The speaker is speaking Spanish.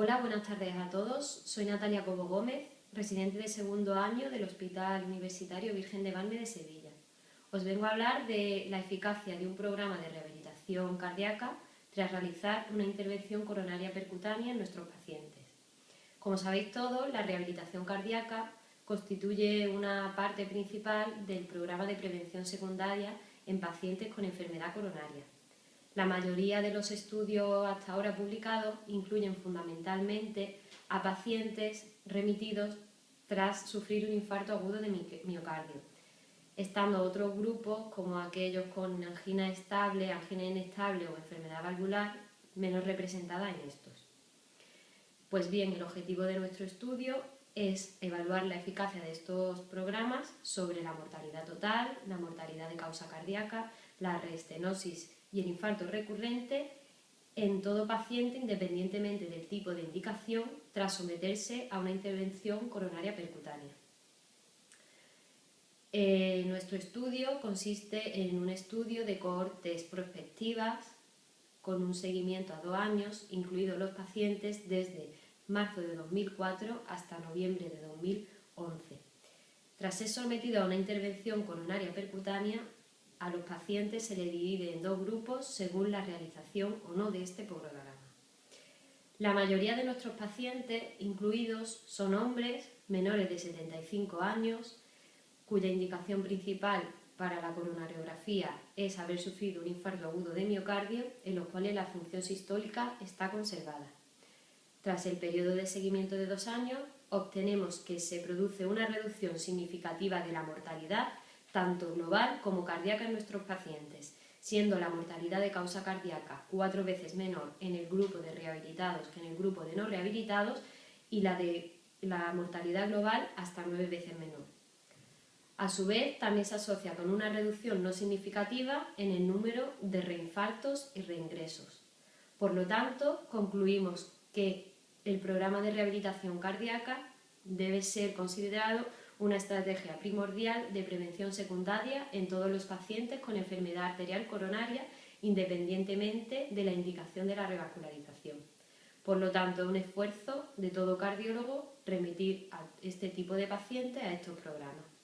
Hola, buenas tardes a todos. Soy Natalia Cobo Gómez, residente de segundo año del Hospital Universitario Virgen de Valme de Sevilla. Os vengo a hablar de la eficacia de un programa de rehabilitación cardíaca tras realizar una intervención coronaria percutánea en nuestros pacientes. Como sabéis todos, la rehabilitación cardíaca constituye una parte principal del programa de prevención secundaria en pacientes con enfermedad coronaria. La mayoría de los estudios hasta ahora publicados incluyen fundamentalmente a pacientes remitidos tras sufrir un infarto agudo de miocardio, estando otros grupos como aquellos con angina estable, angina inestable o enfermedad valvular menos representada en estos. Pues bien, el objetivo de nuestro estudio es evaluar la eficacia de estos programas sobre la mortalidad total, la mortalidad de causa cardíaca, la reestenosis y el infarto recurrente en todo paciente independientemente del tipo de indicación tras someterse a una intervención coronaria percutánea. Eh, nuestro estudio consiste en un estudio de cohortes prospectivas con un seguimiento a dos años, incluidos los pacientes desde marzo de 2004 hasta noviembre de 2011. Tras ser sometido a una intervención coronaria percutánea, a los pacientes se le divide en dos grupos según la realización o no de este programa. La mayoría de nuestros pacientes incluidos son hombres menores de 75 años, cuya indicación principal para la coronariografía es haber sufrido un infarto agudo de miocardio, en los cuales la función sistólica está conservada. Tras el periodo de seguimiento de dos años, obtenemos que se produce una reducción significativa de la mortalidad tanto global como cardíaca en nuestros pacientes, siendo la mortalidad de causa cardíaca cuatro veces menor en el grupo de rehabilitados que en el grupo de no rehabilitados y la de la mortalidad global hasta nueve veces menor. A su vez, también se asocia con una reducción no significativa en el número de reinfartos y reingresos. Por lo tanto, concluimos que el programa de rehabilitación cardíaca debe ser considerado una estrategia primordial de prevención secundaria en todos los pacientes con enfermedad arterial coronaria independientemente de la indicación de la revascularización. Por lo tanto, es un esfuerzo de todo cardiólogo remitir a este tipo de pacientes a estos programas.